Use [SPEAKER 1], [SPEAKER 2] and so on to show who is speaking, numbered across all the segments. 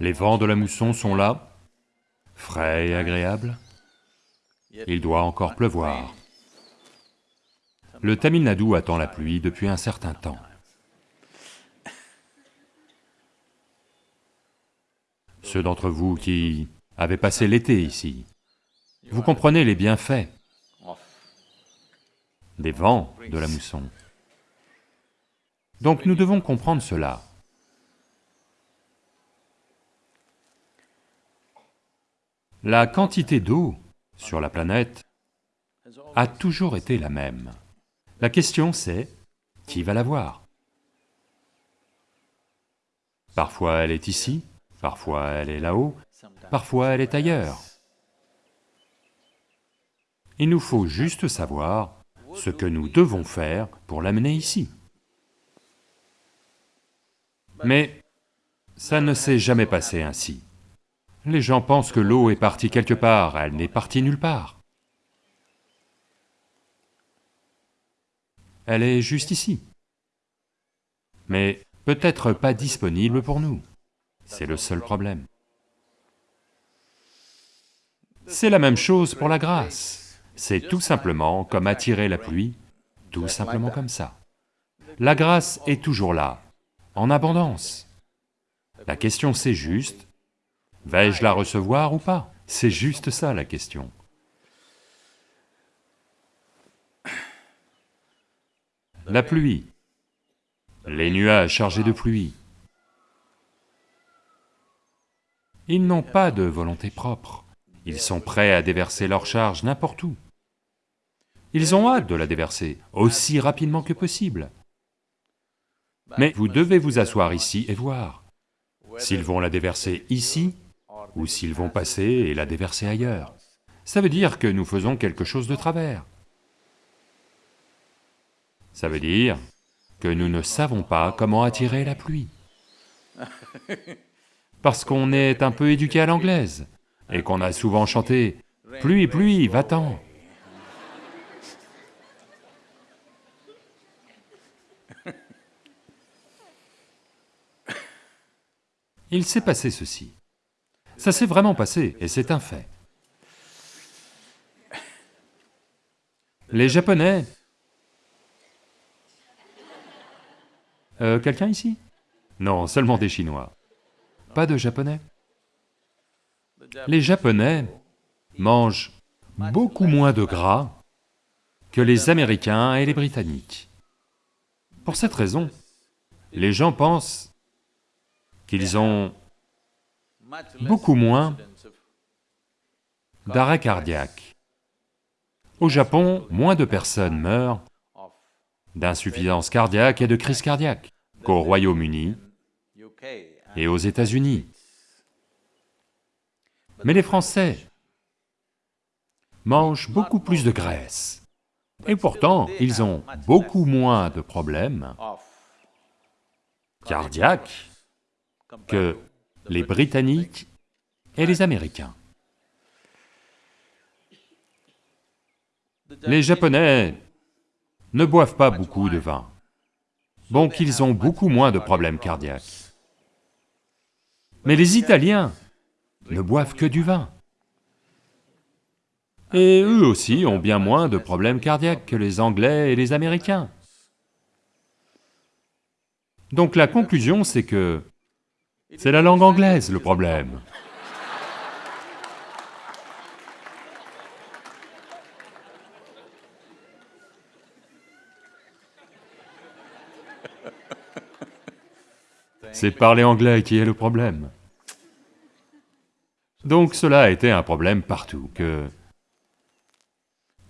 [SPEAKER 1] Les vents de la mousson sont là, frais et agréables. Il doit encore pleuvoir. Le Tamil Nadu attend la pluie depuis un certain temps. Ceux d'entre vous qui avez passé l'été ici, vous comprenez les bienfaits des vents de la mousson. Donc nous devons comprendre cela. La quantité d'eau sur la planète a toujours été la même. La question c'est, qui va la voir? Parfois elle est ici, parfois elle est là-haut, parfois elle est ailleurs. Il nous faut juste savoir ce que nous devons faire pour l'amener ici. Mais ça ne s'est jamais passé ainsi. Les gens pensent que l'eau est partie quelque part, elle n'est partie nulle part. Elle est juste ici. Mais peut-être pas disponible pour nous. C'est le seul problème. C'est la même chose pour la grâce. C'est tout simplement comme attirer la pluie, tout simplement comme ça. La grâce est toujours là, en abondance. La question c'est juste, vais-je la recevoir ou pas? C'est juste ça la question. La pluie, les nuages chargés de pluie, ils n'ont pas de volonté propre, ils sont prêts à déverser leur charge n'importe où. Ils ont hâte de la déverser, aussi rapidement que possible. Mais vous devez vous asseoir ici et voir. S'ils vont la déverser ici, ou s'ils vont passer et la déverser ailleurs. Ça veut dire que nous faisons quelque chose de travers. Ça veut dire que nous ne savons pas comment attirer la pluie. Parce qu'on est un peu éduqué à l'anglaise, et qu'on a souvent chanté « Pluie, pluie, va-t'en » Il s'est passé ceci. Ça s'est vraiment passé, et c'est un fait. Les Japonais... Euh, quelqu'un ici? Non, seulement des Chinois. Pas de Japonais? Les Japonais mangent beaucoup moins de gras que les Américains et les Britanniques. Pour cette raison, les gens pensent qu'ils ont beaucoup moins d'arrêt cardiaque. Au Japon, moins de personnes meurent d'insuffisance cardiaque et de crise cardiaque qu'au Royaume-Uni et aux États-Unis. Mais les Français mangent beaucoup plus de graisse, et pourtant ils ont beaucoup moins de problèmes cardiaques que les Britanniques et les Américains. Les Japonais ne boivent pas beaucoup de vin, donc ils ont beaucoup moins de problèmes cardiaques. Mais les Italiens ne boivent que du vin. Et eux aussi ont bien moins de problèmes cardiaques que les Anglais et les Américains. Donc la conclusion, c'est que c'est la langue anglaise le problème. C'est parler anglais qui est le problème. Donc cela a été un problème partout, que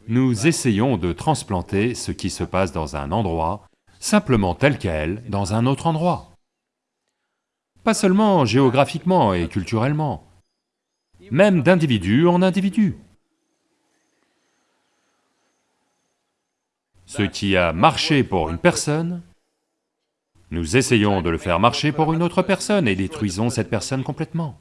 [SPEAKER 1] nous essayons de transplanter ce qui se passe dans un endroit, simplement tel quel, dans un autre endroit. Pas seulement géographiquement et culturellement, même d'individu en individu. Ce qui a marché pour une personne, nous essayons de le faire marcher pour une autre personne et détruisons cette personne complètement.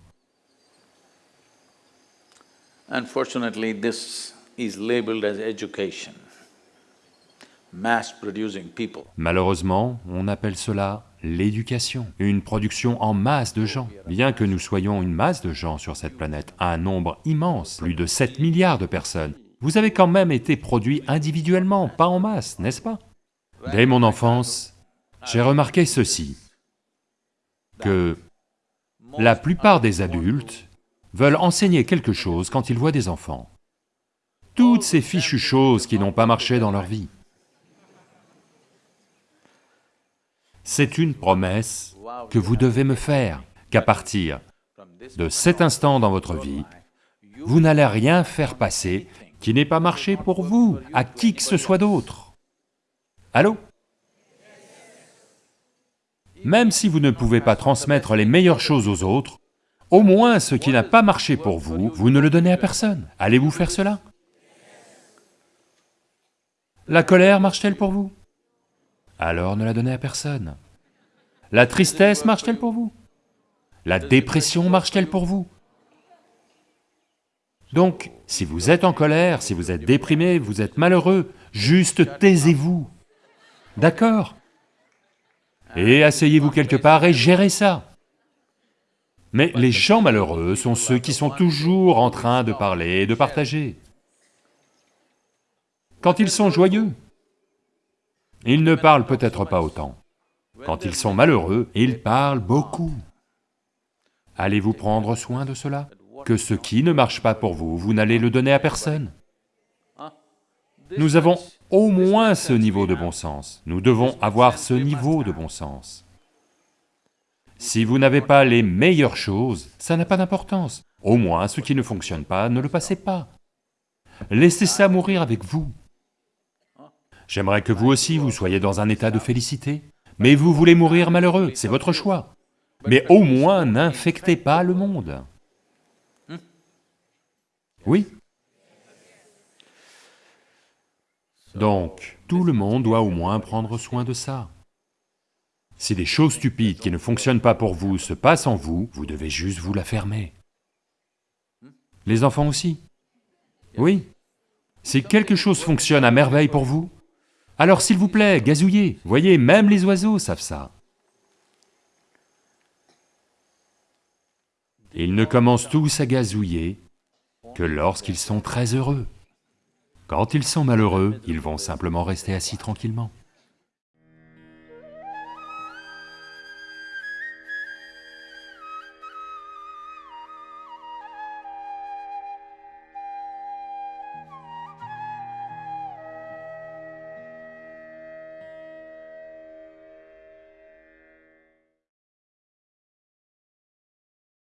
[SPEAKER 2] Unfortunately, this is labeled as education, mass producing people.
[SPEAKER 1] Malheureusement, on appelle cela l'éducation, une production en masse de gens. Bien que nous soyons une masse de gens sur cette planète, un nombre immense, plus de 7 milliards de personnes, vous avez quand même été produits individuellement, pas en masse, n'est-ce pas? Dès mon enfance, j'ai remarqué ceci, que la plupart des adultes veulent enseigner quelque chose quand ils voient des enfants. Toutes ces fichues choses qui n'ont pas marché dans leur vie. C'est une promesse que vous devez me faire, qu'à partir de cet instant dans votre vie, vous n'allez rien faire passer qui n'ait pas marché pour vous, à qui que ce soit d'autre. Allô? Même si vous ne pouvez pas transmettre les meilleures choses aux autres, au moins ce qui n'a pas marché pour vous, vous ne le donnez à personne. Allez-vous faire cela? La colère marche-t-elle pour vous? Alors ne la donnez à personne. La tristesse marche-t-elle pour vous? La dépression marche-t-elle pour vous? Donc, si vous êtes en colère, si vous êtes déprimé, vous êtes malheureux, juste taisez-vous. D'accord? Et asseyez-vous quelque part et gérez ça. Mais les gens malheureux sont ceux qui sont toujours en train de parler et de partager. Quand ils sont joyeux, ils ne parlent peut-être pas autant. Quand ils sont malheureux, ils parlent beaucoup. Allez-vous prendre soin de cela? Que ce qui ne marche pas pour vous, vous n'allez le donner à personne. Nous avons au moins ce niveau de bon sens, nous devons avoir ce niveau de bon sens. Si vous n'avez pas les meilleures choses, ça n'a pas d'importance. Au moins, ce qui ne fonctionne pas, ne le passez pas. Laissez ça mourir avec vous. J'aimerais que vous aussi, vous soyez dans un état de félicité, mais vous voulez mourir malheureux, c'est votre choix. Mais au moins, n'infectez pas le monde. Oui Donc, tout le monde doit au moins prendre soin de ça. Si des choses stupides qui ne fonctionnent pas pour vous se passent en vous, vous devez juste vous la fermer. Les enfants aussi Oui. Si quelque chose fonctionne à merveille pour vous, alors s'il vous plaît, gazouillez. Voyez, même les oiseaux savent ça. Ils ne commencent tous à gazouiller que lorsqu'ils sont très heureux. Quand ils sont malheureux, ils vont simplement rester assis tranquillement.